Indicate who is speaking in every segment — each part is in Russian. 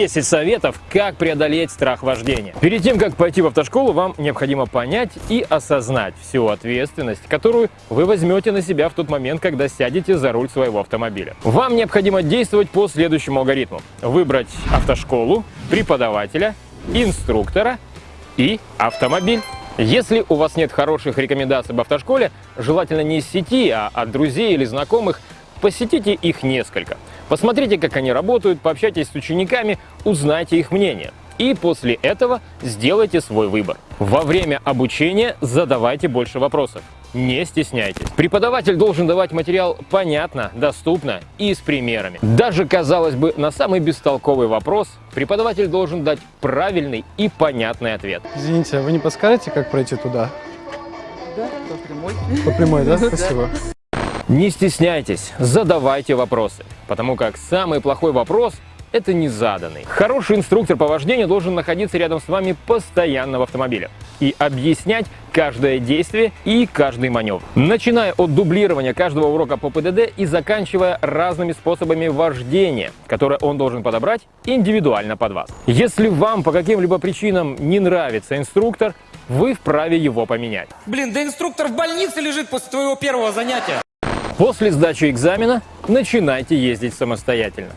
Speaker 1: 10 советов, как преодолеть страх вождения. Перед тем, как пойти в автошколу, вам необходимо понять и осознать всю ответственность, которую вы возьмете на себя в тот момент, когда сядете за руль своего автомобиля. Вам необходимо действовать по следующему алгоритму. Выбрать автошколу, преподавателя, инструктора и автомобиль. Если у вас нет хороших рекомендаций об автошколе, желательно не из сети, а от друзей или знакомых, посетите их несколько. Посмотрите, как они работают, пообщайтесь с учениками, узнайте их мнение. И после этого сделайте свой выбор. Во время обучения задавайте больше вопросов. Не стесняйтесь. Преподаватель должен давать материал понятно, доступно и с примерами. Даже, казалось бы, на самый бестолковый вопрос преподаватель должен дать правильный и понятный ответ.
Speaker 2: Извините, а вы не подскажете, как пройти туда?
Speaker 3: Да, по прямой.
Speaker 2: По прямой, да? Спасибо.
Speaker 1: Не стесняйтесь, задавайте вопросы, потому как самый плохой вопрос – это незаданный. Хороший инструктор по вождению должен находиться рядом с вами постоянно в автомобиле и объяснять каждое действие и каждый маневр. Начиная от дублирования каждого урока по ПДД и заканчивая разными способами вождения, которые он должен подобрать индивидуально под вас. Если вам по каким-либо причинам не нравится инструктор, вы вправе его поменять.
Speaker 4: Блин, да инструктор в больнице лежит после твоего первого занятия.
Speaker 1: После сдачи экзамена начинайте ездить самостоятельно.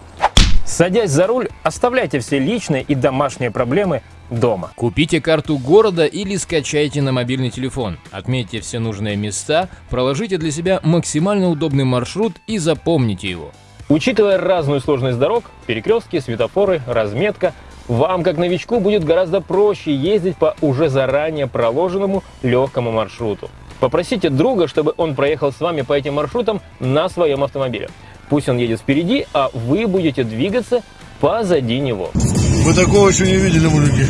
Speaker 1: Садясь за руль, оставляйте все личные и домашние проблемы дома.
Speaker 5: Купите карту города или скачайте на мобильный телефон. Отметьте все нужные места, проложите для себя максимально удобный маршрут и запомните его.
Speaker 1: Учитывая разную сложность дорог, перекрестки, светофоры, разметка, вам, как новичку, будет гораздо проще ездить по уже заранее проложенному легкому маршруту. Попросите друга, чтобы он проехал с вами по этим маршрутам на своем автомобиле. Пусть он едет впереди, а вы будете двигаться позади него.
Speaker 6: Вы такого еще не видели, мужики.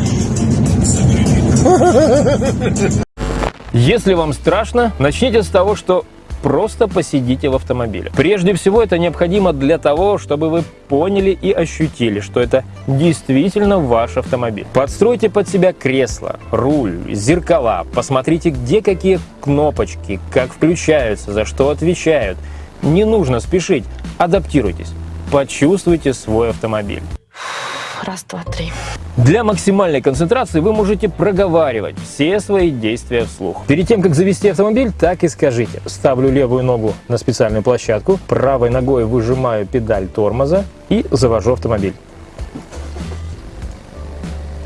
Speaker 1: Если вам страшно, начните с того, что просто посидите в автомобиле. Прежде всего, это необходимо для того, чтобы вы поняли и ощутили, что это действительно ваш автомобиль. Подстройте под себя кресло, руль, зеркала, посмотрите, где какие кнопочки, как включаются, за что отвечают. Не нужно спешить, адаптируйтесь, почувствуйте свой автомобиль.
Speaker 3: Раз, два, три.
Speaker 1: Для максимальной концентрации вы можете проговаривать все свои действия вслух. Перед тем, как завести автомобиль, так и скажите. Ставлю левую ногу на специальную площадку, правой ногой выжимаю педаль тормоза и завожу автомобиль.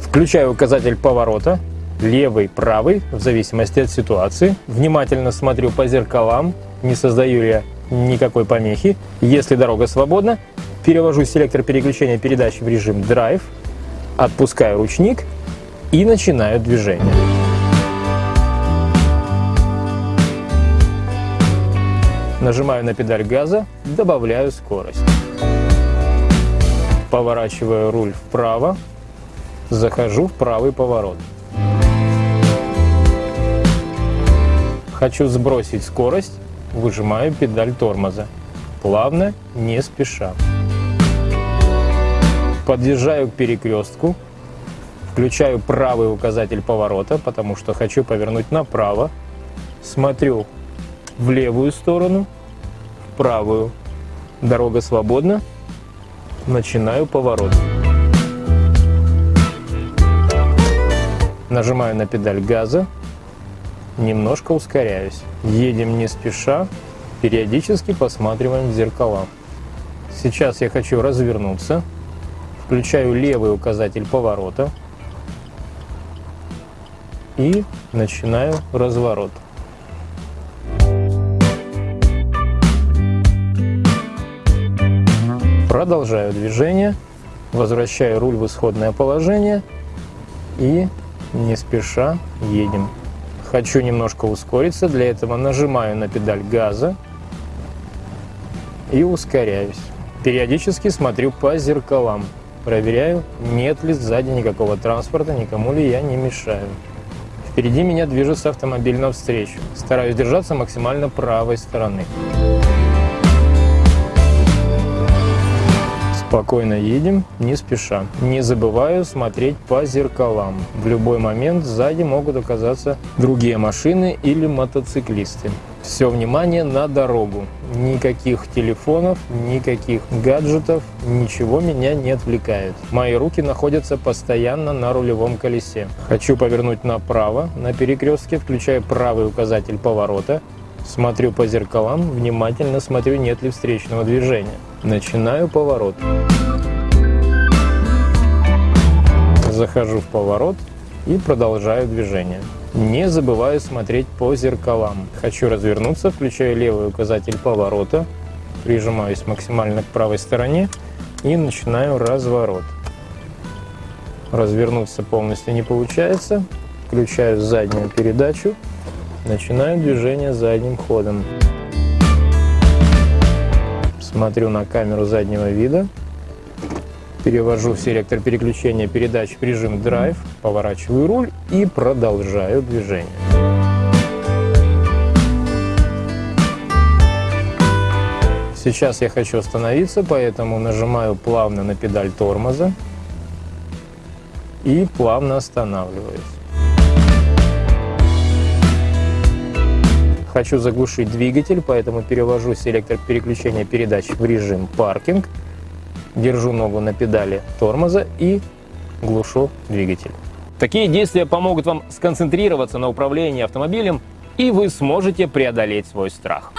Speaker 1: Включаю указатель поворота, левый, правый, в зависимости от ситуации. Внимательно смотрю по зеркалам, не создаю я никакой помехи. Если дорога свободна, перевожу селектор переключения передач в режим драйв, отпускаю ручник и начинаю движение. Нажимаю на педаль газа, добавляю скорость. Поворачиваю руль вправо, захожу в правый поворот. Хочу сбросить скорость, выжимаю педаль тормоза. Плавно, не спеша. Подъезжаю к перекрестку, включаю правый указатель поворота, потому что хочу повернуть направо. Смотрю в левую сторону, в правую. Дорога свободна. Начинаю поворот. Нажимаю на педаль газа, немножко ускоряюсь. Едем не спеша, периодически посматриваем в зеркала. Сейчас я хочу развернуться, включаю левый указатель поворота и начинаю разворот. Продолжаю движение, возвращаю руль в исходное положение и не спеша едем. Хочу немножко ускориться, для этого нажимаю на педаль газа и ускоряюсь. Периодически смотрю по зеркалам, проверяю, нет ли сзади никакого транспорта, никому ли я не мешаю. Впереди меня движется автомобиль навстречу. Стараюсь держаться максимально правой стороны. Спокойно едем, не спеша. Не забываю смотреть по зеркалам. В любой момент сзади могут оказаться другие машины или мотоциклисты. Все внимание на дорогу. Никаких телефонов, никаких гаджетов, ничего меня не отвлекает. Мои руки находятся постоянно на рулевом колесе. Хочу повернуть направо на перекрестке, включаю правый указатель поворота. Смотрю по зеркалам, внимательно смотрю, нет ли встречного движения. Начинаю поворот. Захожу в поворот и продолжаю движение. Не забываю смотреть по зеркалам. Хочу развернуться, включаю левый указатель поворота, прижимаюсь максимально к правой стороне и начинаю разворот. Развернуться полностью не получается. Включаю заднюю передачу, начинаю движение задним ходом. Смотрю на камеру заднего вида, перевожу селектор переключения передач в режим драйв, поворачиваю руль и продолжаю движение. Сейчас я хочу остановиться, поэтому нажимаю плавно на педаль тормоза и плавно останавливаюсь. Хочу заглушить двигатель, поэтому перевожу селектор переключения передач в режим паркинг держу ногу на педали тормоза и глушу двигатель. Такие действия помогут вам сконцентрироваться на управлении автомобилем, и вы сможете преодолеть свой страх.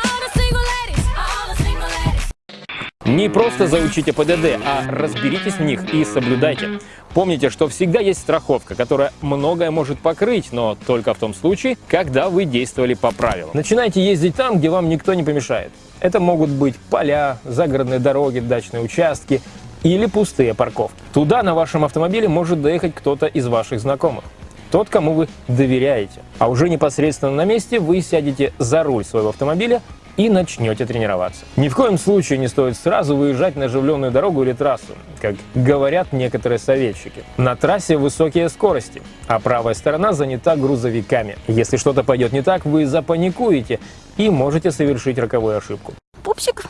Speaker 1: Не просто заучите ПДД, а разберитесь в них и соблюдайте. Помните, что всегда есть страховка, которая многое может покрыть, но только в том случае, когда вы действовали по правилам. Начинайте ездить там, где вам никто не помешает. Это могут быть поля, загородные дороги, дачные участки или пустые парковки. Туда на вашем автомобиле может доехать кто-то из ваших знакомых. Тот, кому вы доверяете. А уже непосредственно на месте вы сядете за руль своего автомобиля и начнете тренироваться. Ни в коем случае не стоит сразу выезжать на оживленную дорогу или трассу, как говорят некоторые советчики. На трассе высокие скорости, а правая сторона занята грузовиками. Если что-то пойдет не так, вы запаникуете и можете совершить роковую ошибку.
Speaker 7: Пупсик,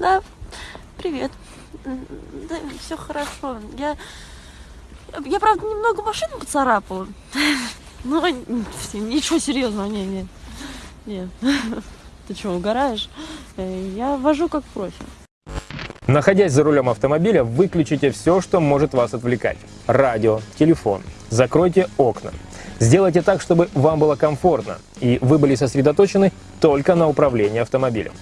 Speaker 7: да, привет. Да, все хорошо. Я, я правда, немного машину поцарапала. Но ничего серьезного, не, не, не. Ты что, угораешь? Э, я вожу как профи.
Speaker 1: Находясь за рулем автомобиля, выключите все, что может вас отвлекать. Радио, телефон. Закройте окна. Сделайте так, чтобы вам было комфортно, и вы были сосредоточены только на управлении автомобилем.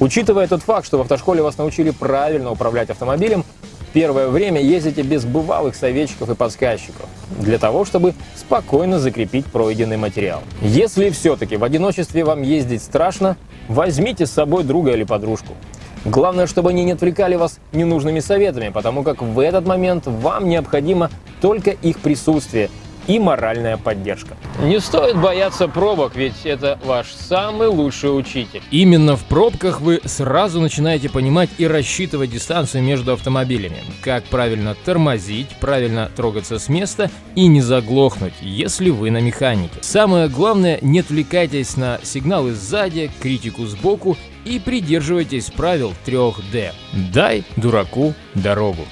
Speaker 1: Учитывая тот факт, что в автошколе вас научили правильно управлять автомобилем, первое время ездите без бывалых советчиков и подсказчиков, для того, чтобы спокойно закрепить пройденный материал. Если все-таки в одиночестве вам ездить страшно, возьмите с собой друга или подружку. Главное, чтобы они не отвлекали вас ненужными советами, потому как в этот момент вам необходимо только их присутствие – и моральная поддержка. Не стоит бояться пробок, ведь это ваш самый лучший учитель.
Speaker 5: Именно в пробках вы сразу начинаете понимать и рассчитывать дистанцию между автомобилями. Как правильно тормозить, правильно трогаться с места и не заглохнуть, если вы на механике. Самое главное, не отвлекайтесь на сигналы сзади, критику сбоку и придерживайтесь правил 3D. Дай дураку дорогу.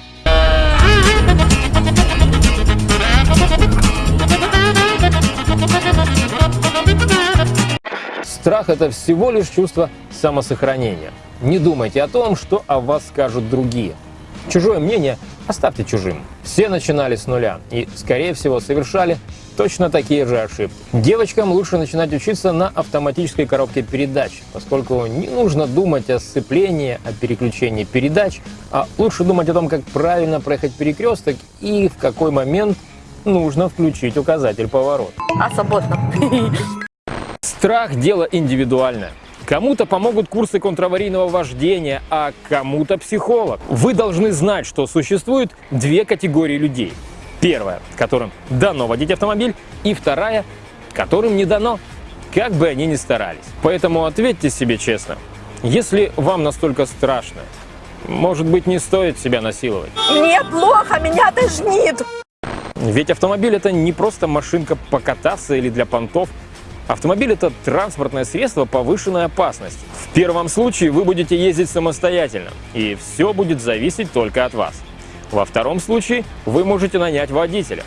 Speaker 1: Страх – это всего лишь чувство самосохранения. Не думайте о том, что о вас скажут другие. Чужое мнение оставьте чужим. Все начинали с нуля и, скорее всего, совершали точно такие же ошибки. Девочкам лучше начинать учиться на автоматической коробке передач, поскольку не нужно думать о сцеплении, о переключении передач, а лучше думать о том, как правильно проехать перекресток и в какой момент нужно включить указатель поворота.
Speaker 3: А свободно.
Speaker 1: Страх – дело индивидуальное. Кому-то помогут курсы контраварийного вождения, а кому-то психолог. Вы должны знать, что существует две категории людей. Первая, которым дано водить автомобиль, и вторая, которым не дано, как бы они ни старались. Поэтому ответьте себе честно, если вам настолько страшно, может быть, не стоит себя насиловать?
Speaker 3: Мне плохо, меня тошнит.
Speaker 1: Ведь автомобиль – это не просто машинка покататься или для понтов – Автомобиль – это транспортное средство повышенной опасности. В первом случае вы будете ездить самостоятельно, и все будет зависеть только от вас. Во втором случае вы можете нанять водителя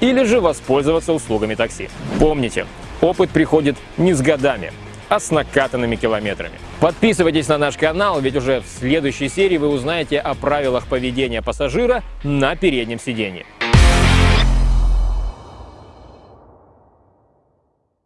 Speaker 1: или же воспользоваться услугами такси. Помните, опыт приходит не с годами, а с накатанными километрами. Подписывайтесь на наш канал, ведь уже в следующей серии вы узнаете о правилах поведения пассажира на переднем сиденье.